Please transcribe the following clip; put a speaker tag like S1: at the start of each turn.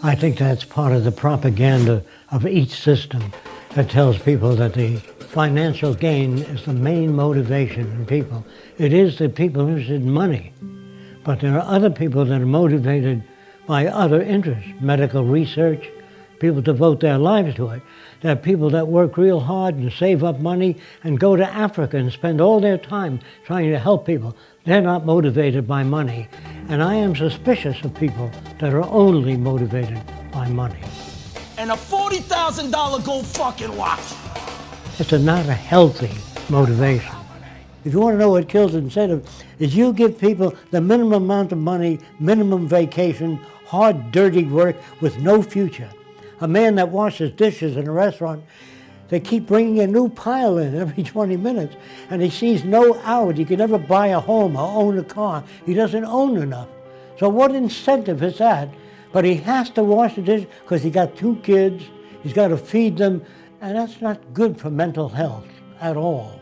S1: I think that's part of the propaganda of each system that tells people that the financial gain is the main motivation in people. It is the people interested in money, but there are other people that are motivated by other interests, medical research, people devote their lives to it. There are people that work real hard and save up money and go to Africa and spend all their time trying to help people. They're not motivated by money. And I am suspicious of people that are only motivated by money.
S2: And a $40,000 gold fucking watch.
S1: It's a not a healthy motivation. If you want to know what kills incentive, is you give people the minimum amount of money, minimum vacation, hard, dirty work with no future a man that washes dishes in a restaurant, they keep bringing a new pile in every 20 minutes, and he sees no out. He can never buy a home or own a car. He doesn't own enough. So what incentive is that? But he has to wash the dishes because he got two kids, he's got to feed them, and that's not good for mental health at all.